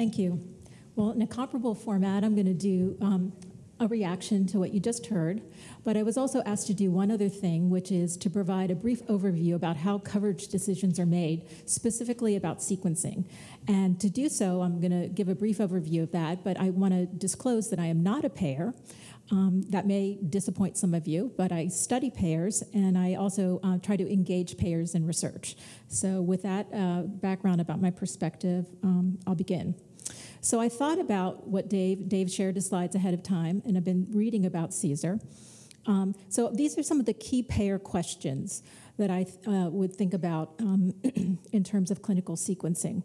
thank you. Well, in a comparable format, I'm going to do um, a reaction to what you just heard, but I was also asked to do one other thing, which is to provide a brief overview about how coverage decisions are made, specifically about sequencing. And to do so, I'm going to give a brief overview of that, but I want to disclose that I am not a payer. Um, that may disappoint some of you, but I study payers and I also uh, try to engage payers in research. So, with that uh, background about my perspective, um, I'll begin. So, I thought about what Dave, Dave shared his slides ahead of time, and I've been reading about CSER. Um, so, these are some of the key payer questions that I uh, would think about um, in terms of clinical sequencing.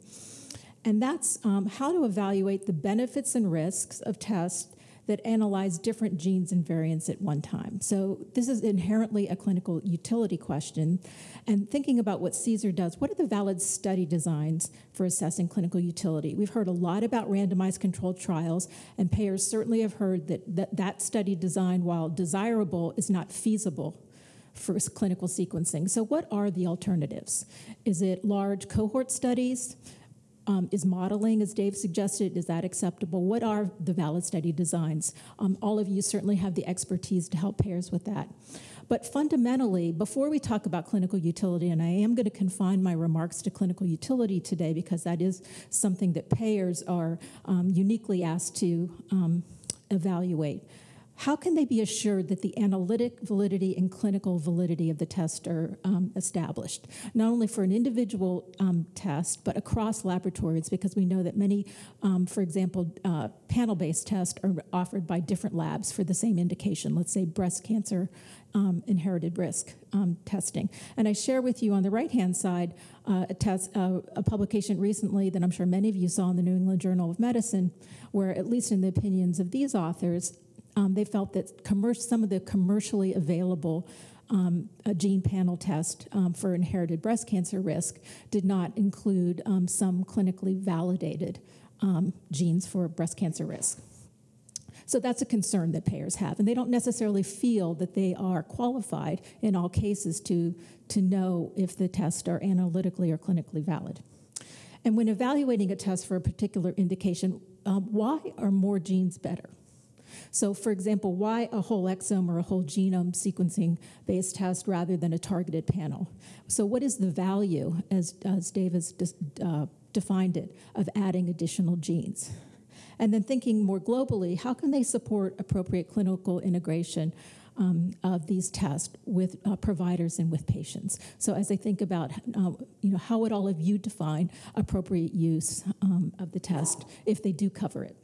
And that's um, how to evaluate the benefits and risks of tests that analyze different genes and variants at one time. So this is inherently a clinical utility question. And thinking about what CSER does, what are the valid study designs for assessing clinical utility? We've heard a lot about randomized controlled trials, and payers certainly have heard that that, that study design, while desirable, is not feasible for clinical sequencing. So what are the alternatives? Is it large cohort studies? Um, is modeling, as Dave suggested, is that acceptable? What are the valid study designs? Um, all of you certainly have the expertise to help payers with that. But fundamentally, before we talk about clinical utility, and I am going to confine my remarks to clinical utility today because that is something that payers are um, uniquely asked to um, evaluate how can they be assured that the analytic validity and clinical validity of the test are um, established, not only for an individual um, test, but across laboratories, because we know that many, um, for example, uh, panel-based tests are offered by different labs for the same indication, let's say breast cancer um, inherited risk um, testing. And I share with you on the right-hand side uh, a, test, uh, a publication recently that I'm sure many of you saw in the New England Journal of Medicine, where at least in the opinions of these authors, um, they felt that some of the commercially available um, gene panel test um, for inherited breast cancer risk did not include um, some clinically validated um, genes for breast cancer risk. So that's a concern that payers have, and they don't necessarily feel that they are qualified in all cases to, to know if the tests are analytically or clinically valid. And when evaluating a test for a particular indication, um, why are more genes better? So, for example, why a whole exome or a whole genome sequencing based test rather than a targeted panel? So, what is the value, as, as Dave has uh, defined it, of adding additional genes? And then thinking more globally, how can they support appropriate clinical integration um, of these tests with uh, providers and with patients. So as I think about, uh, you know, how would all of you define appropriate use um, of the test if they do cover it?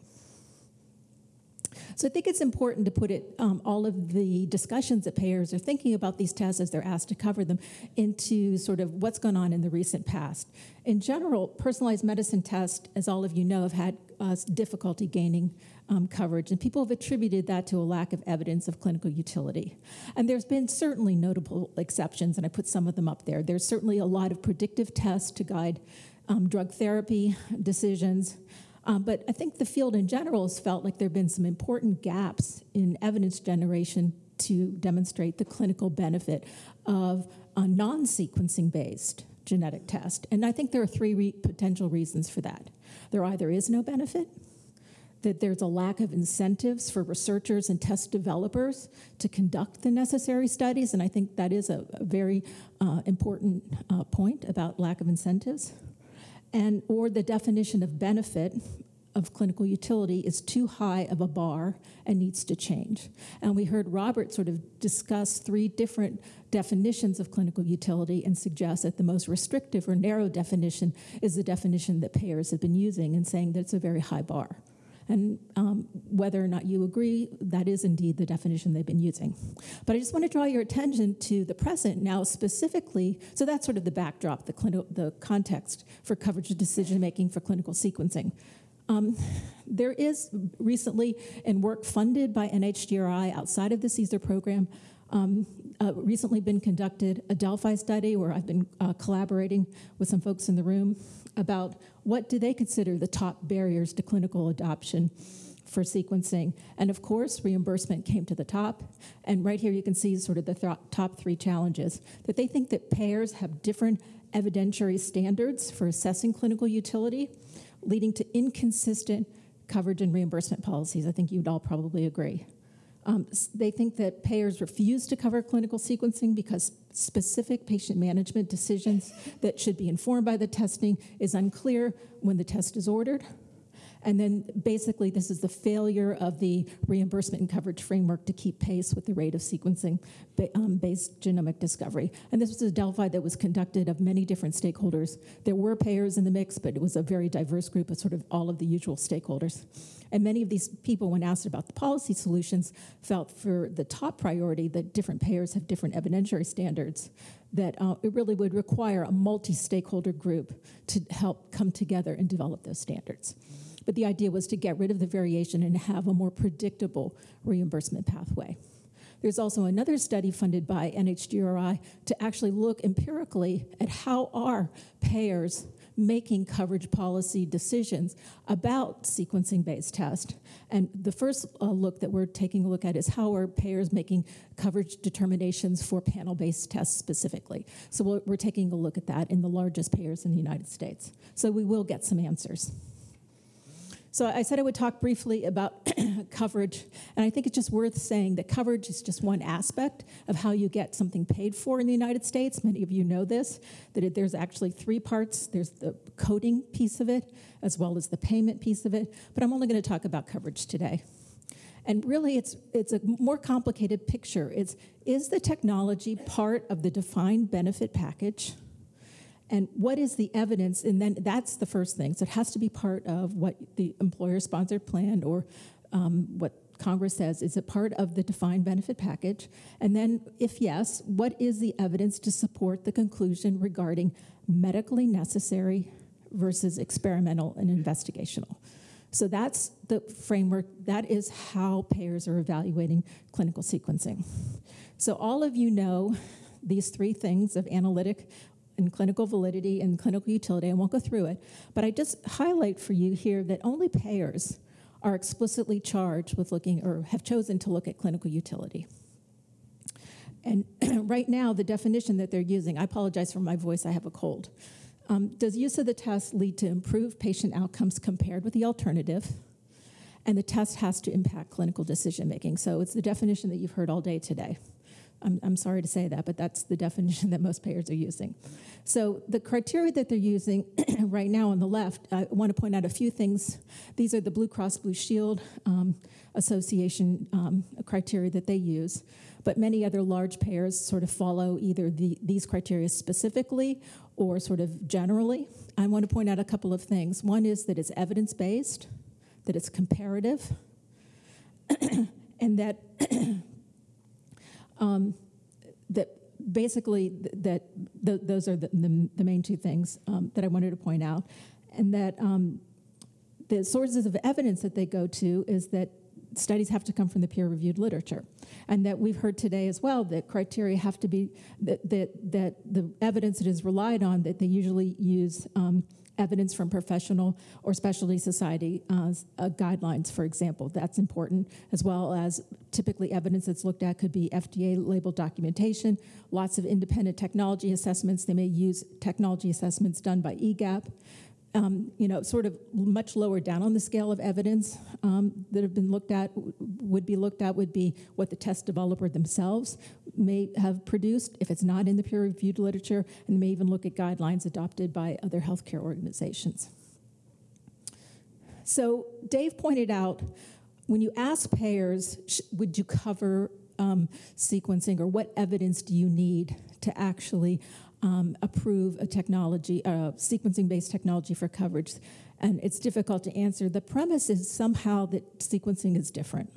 So I think it's important to put it, um, all of the discussions that payers are thinking about these tests as they're asked to cover them into sort of what's gone on in the recent past. In general, personalized medicine tests, as all of you know, have had uh, difficulty gaining um, coverage, and people have attributed that to a lack of evidence of clinical utility. And there's been certainly notable exceptions, and I put some of them up there. There's certainly a lot of predictive tests to guide um, drug therapy decisions. Um, but I think the field in general has felt like there have been some important gaps in evidence generation to demonstrate the clinical benefit of a non sequencing based genetic test. And I think there are three re potential reasons for that. There either is no benefit, that there's a lack of incentives for researchers and test developers to conduct the necessary studies, and I think that is a, a very uh, important uh, point about lack of incentives and or the definition of benefit of clinical utility is too high of a bar and needs to change. And we heard Robert sort of discuss three different definitions of clinical utility and suggest that the most restrictive or narrow definition is the definition that payers have been using and saying that it's a very high bar. And um, whether or not you agree, that is indeed the definition they've been using. But I just want to draw your attention to the present now specifically. So that's sort of the backdrop, the, the context for coverage decision making for clinical sequencing. Um, there is recently, in work funded by NHGRI outside of the CSER program, um, uh, recently been conducted a Delphi study where I've been uh, collaborating with some folks in the room about what do they consider the top barriers to clinical adoption for sequencing. And of course, reimbursement came to the top. And right here you can see sort of the th top three challenges that they think that payers have different evidentiary standards for assessing clinical utility leading to inconsistent coverage and reimbursement policies. I think you'd all probably agree. Um, they think that payers refuse to cover clinical sequencing because specific patient management decisions that should be informed by the testing is unclear when the test is ordered. And then basically, this is the failure of the reimbursement and coverage framework to keep pace with the rate of sequencing um, based genomic discovery. And this was a Delphi that was conducted of many different stakeholders. There were payers in the mix, but it was a very diverse group of sort of all of the usual stakeholders. And many of these people, when asked about the policy solutions, felt for the top priority that different payers have different evidentiary standards, that uh, it really would require a multi stakeholder group to help come together and develop those standards. But the idea was to get rid of the variation and have a more predictable reimbursement pathway. There's also another study funded by NHGRI to actually look empirically at how are payers making coverage policy decisions about sequencing-based tests. And the first uh, look that we're taking a look at is how are payers making coverage determinations for panel-based tests specifically. So we're, we're taking a look at that in the largest payers in the United States. So we will get some answers. So I said I would talk briefly about coverage, and I think it's just worth saying that coverage is just one aspect of how you get something paid for in the United States. Many of you know this, that it, there's actually three parts. There's the coding piece of it, as well as the payment piece of it, but I'm only gonna talk about coverage today. And really, it's, it's a more complicated picture. It's, is the technology part of the defined benefit package? And what is the evidence? And then that's the first thing. So it has to be part of what the employer-sponsored plan or um, what Congress says is a part of the defined benefit package. And then, if yes, what is the evidence to support the conclusion regarding medically necessary versus experimental and investigational? So that's the framework, that is how payers are evaluating clinical sequencing. So all of you know these three things of analytic, and clinical validity and clinical utility. I won't go through it, but I just highlight for you here that only payers are explicitly charged with looking or have chosen to look at clinical utility. And right now, the definition that they're using, I apologize for my voice, I have a cold. Um, does use of the test lead to improved patient outcomes compared with the alternative? And the test has to impact clinical decision making. So it's the definition that you've heard all day today. I'm, I'm sorry to say that, but that's the definition that most payers are using. So the criteria that they're using right now on the left, I want to point out a few things. These are the Blue Cross Blue Shield um, Association um, criteria that they use, but many other large payers sort of follow either the, these criteria specifically or sort of generally. I want to point out a couple of things. One is that it's evidence-based, that it's comparative, and that um, that basically th that th those are the, the, the, main two things um, that I wanted to point out, and that um, the sources of evidence that they go to is that studies have to come from the peer-reviewed literature, and that we've heard today as well that criteria have to be that that, that the evidence that is relied on that they usually use um, evidence from professional or specialty society uh, uh, guidelines, for example. That's important, as well as typically evidence that's looked at could be FDA labeled documentation, lots of independent technology assessments. They may use technology assessments done by EGAPP um, you know, sort of much lower down on the scale of evidence um, that have been looked at, would be looked at, would be what the test developer themselves may have produced, if it's not in the peer-reviewed literature, and may even look at guidelines adopted by other healthcare organizations. So Dave pointed out, when you ask payers, would you cover um, sequencing or what evidence do you need to actually um, approve a technology, uh, sequencing-based technology for coverage, and it's difficult to answer. The premise is somehow that sequencing is different.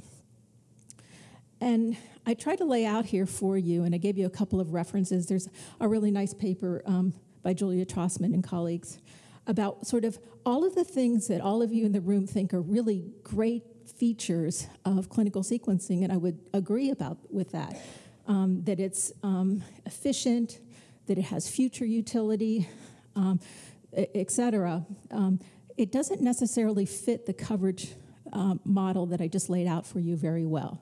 And I tried to lay out here for you, and I gave you a couple of references. There's a really nice paper um, by Julia Trosman and colleagues about sort of all of the things that all of you in the room think are really great features of clinical sequencing, and I would agree about with that. Um, that it's um, efficient, that it has future utility, um, et cetera, um, it doesn't necessarily fit the coverage uh, model that I just laid out for you very well.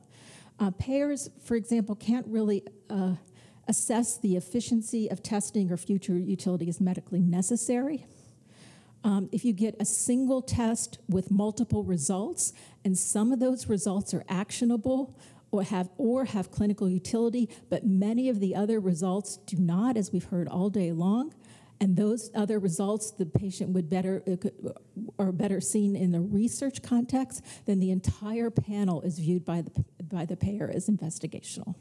Uh, payers, for example, can't really uh, assess the efficiency of testing or future utility as medically necessary. Um, if you get a single test with multiple results, and some of those results are actionable or have or have clinical utility, but many of the other results do not, as we've heard all day long. And those other results, the patient would better uh, are better seen in the research context. Then the entire panel is viewed by the by the payer as investigational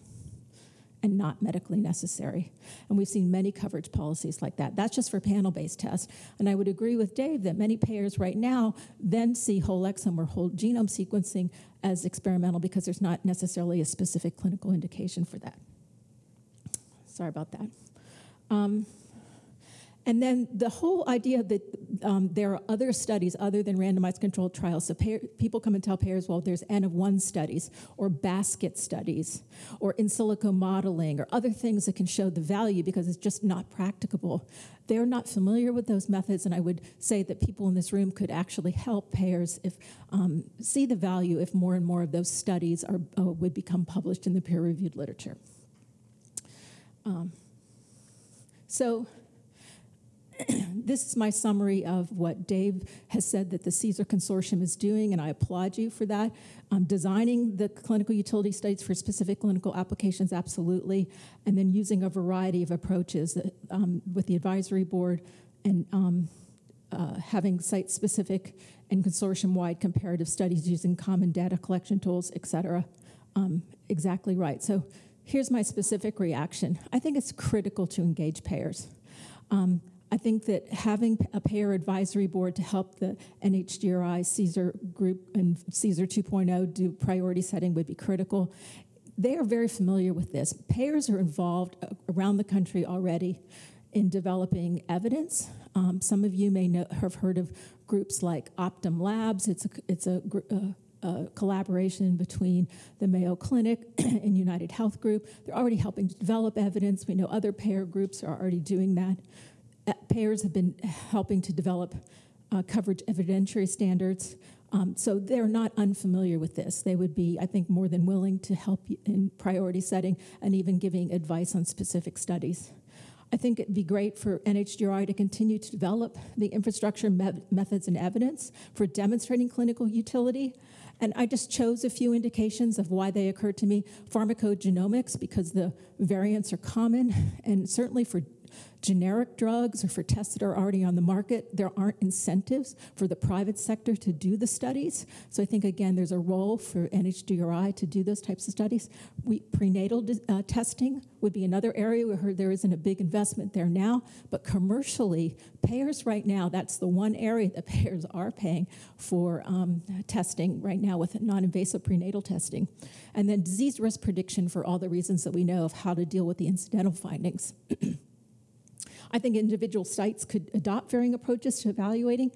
and not medically necessary. And we've seen many coverage policies like that. That's just for panel-based tests. And I would agree with Dave that many payers right now then see whole exome or whole genome sequencing as experimental because there's not necessarily a specific clinical indication for that. Sorry about that. Um, and then the whole idea that um, there are other studies other than randomized controlled trials. So people come and tell payers, well, there's N of one studies or basket studies or in silico modeling or other things that can show the value because it's just not practicable. They're not familiar with those methods, and I would say that people in this room could actually help payers if um, see the value if more and more of those studies are, uh, would become published in the peer-reviewed literature. Um, so this is my summary of what Dave has said that the CSER Consortium is doing, and I applaud you for that. Um, designing the clinical utility studies for specific clinical applications, absolutely, and then using a variety of approaches um, with the advisory board and um, uh, having site-specific and consortium-wide comparative studies using common data collection tools, et cetera. Um, exactly right. So here's my specific reaction. I think it's critical to engage payers. Um, I think that having a payer advisory board to help the NHGRI CSER group and CSER 2.0 do priority setting would be critical. They are very familiar with this. Payers are involved around the country already in developing evidence. Um, some of you may know, have heard of groups like Optum Labs. It's a, it's a, a, a collaboration between the Mayo Clinic and United Health Group. They're already helping to develop evidence. We know other payer groups are already doing that. Uh, payers have been helping to develop uh, coverage evidentiary standards. Um, so they're not unfamiliar with this. They would be, I think, more than willing to help in priority setting and even giving advice on specific studies. I think it'd be great for NHGRI to continue to develop the infrastructure me methods and evidence for demonstrating clinical utility. And I just chose a few indications of why they occurred to me. Pharmacogenomics, because the variants are common, and certainly for generic drugs or for tests that are already on the market, there aren't incentives for the private sector to do the studies. So I think, again, there's a role for NHGRI to do those types of studies. We, prenatal uh, testing would be another area. We heard there isn't a big investment there now, but commercially, payers right now, that's the one area that payers are paying for um, testing right now with non-invasive prenatal testing. And then disease risk prediction for all the reasons that we know of how to deal with the incidental findings. I think individual sites could adopt varying approaches to evaluating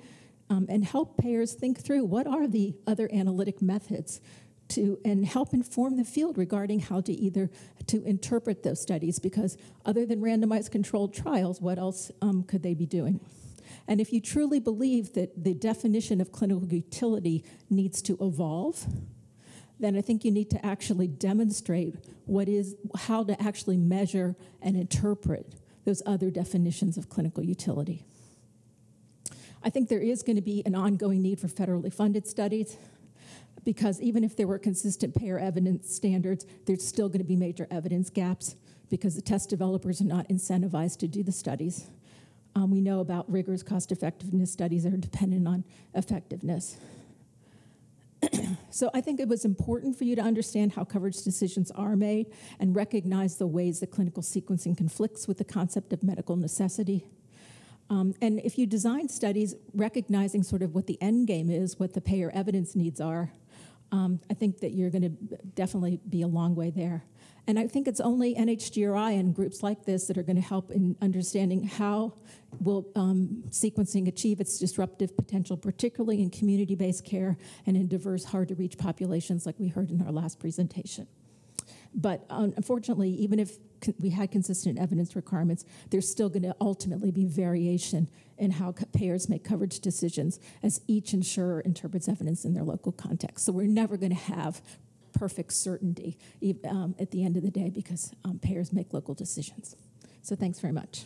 um, and help payers think through what are the other analytic methods to and help inform the field regarding how to either to interpret those studies because other than randomized controlled trials, what else um, could they be doing? And if you truly believe that the definition of clinical utility needs to evolve, then I think you need to actually demonstrate what is how to actually measure and interpret those other definitions of clinical utility. I think there is going to be an ongoing need for federally funded studies because even if there were consistent payer evidence standards, there's still going to be major evidence gaps because the test developers are not incentivized to do the studies. Um, we know about rigorous cost effectiveness studies that are dependent on effectiveness. so I think it was important for you to understand how coverage decisions are made and recognize the ways that clinical sequencing conflicts with the concept of medical necessity. Um, and if you design studies recognizing sort of what the end game is, what the payer evidence needs are, um, I think that you're going to definitely be a long way there. And I think it's only NHGRI and groups like this that are going to help in understanding how will um, sequencing achieve its disruptive potential, particularly in community-based care and in diverse, hard-to-reach populations like we heard in our last presentation. But unfortunately, even if we had consistent evidence requirements, there's still going to ultimately be variation in how payers make coverage decisions as each insurer interprets evidence in their local context. So we're never going to have perfect certainty um, at the end of the day because um, payers make local decisions. So thanks very much.